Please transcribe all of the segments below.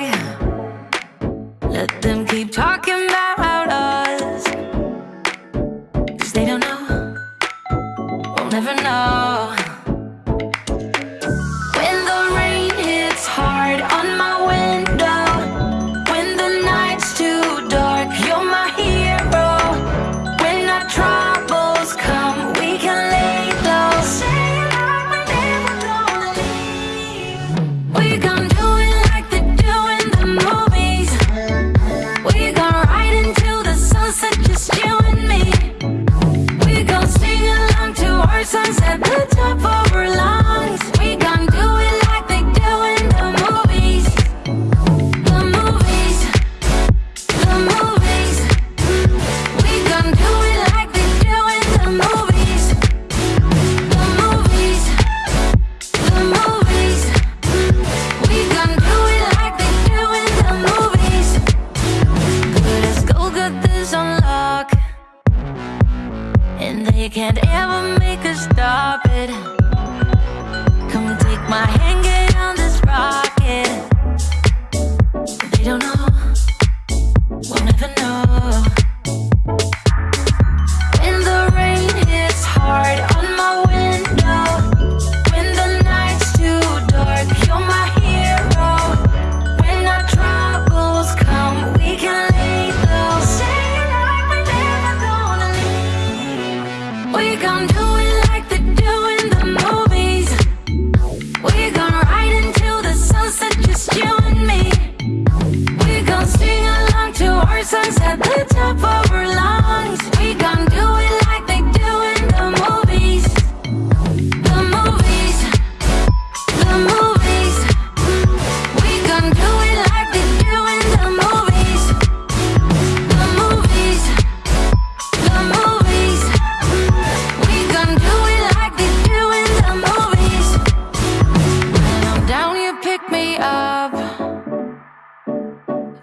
گیا ل تم کی فا کیوں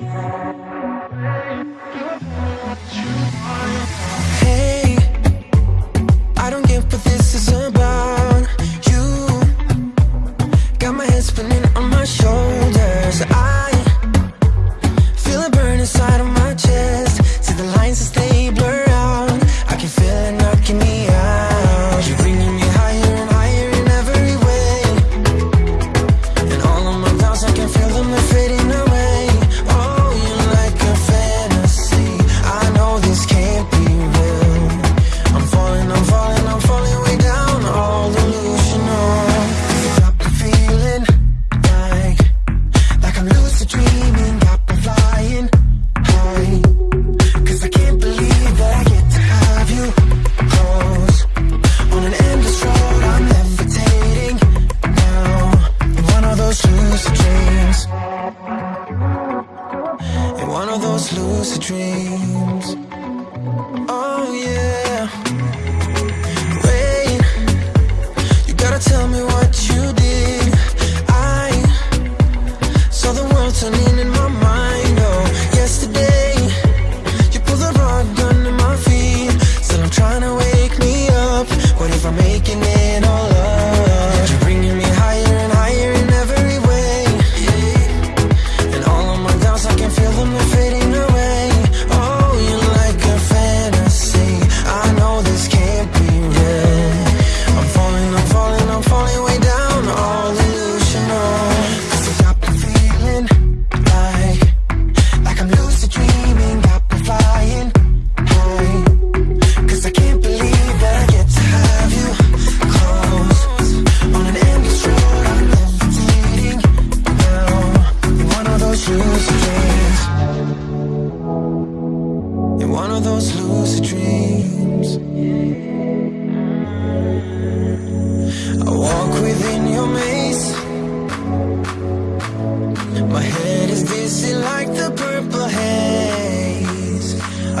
Yeah. Slow سچوینس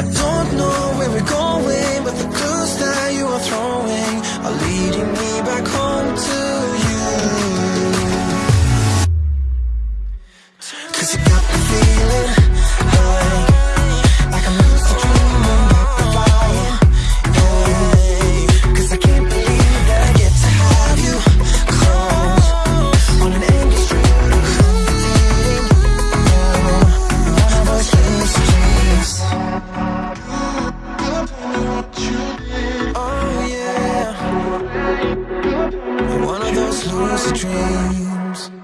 I don't dreams.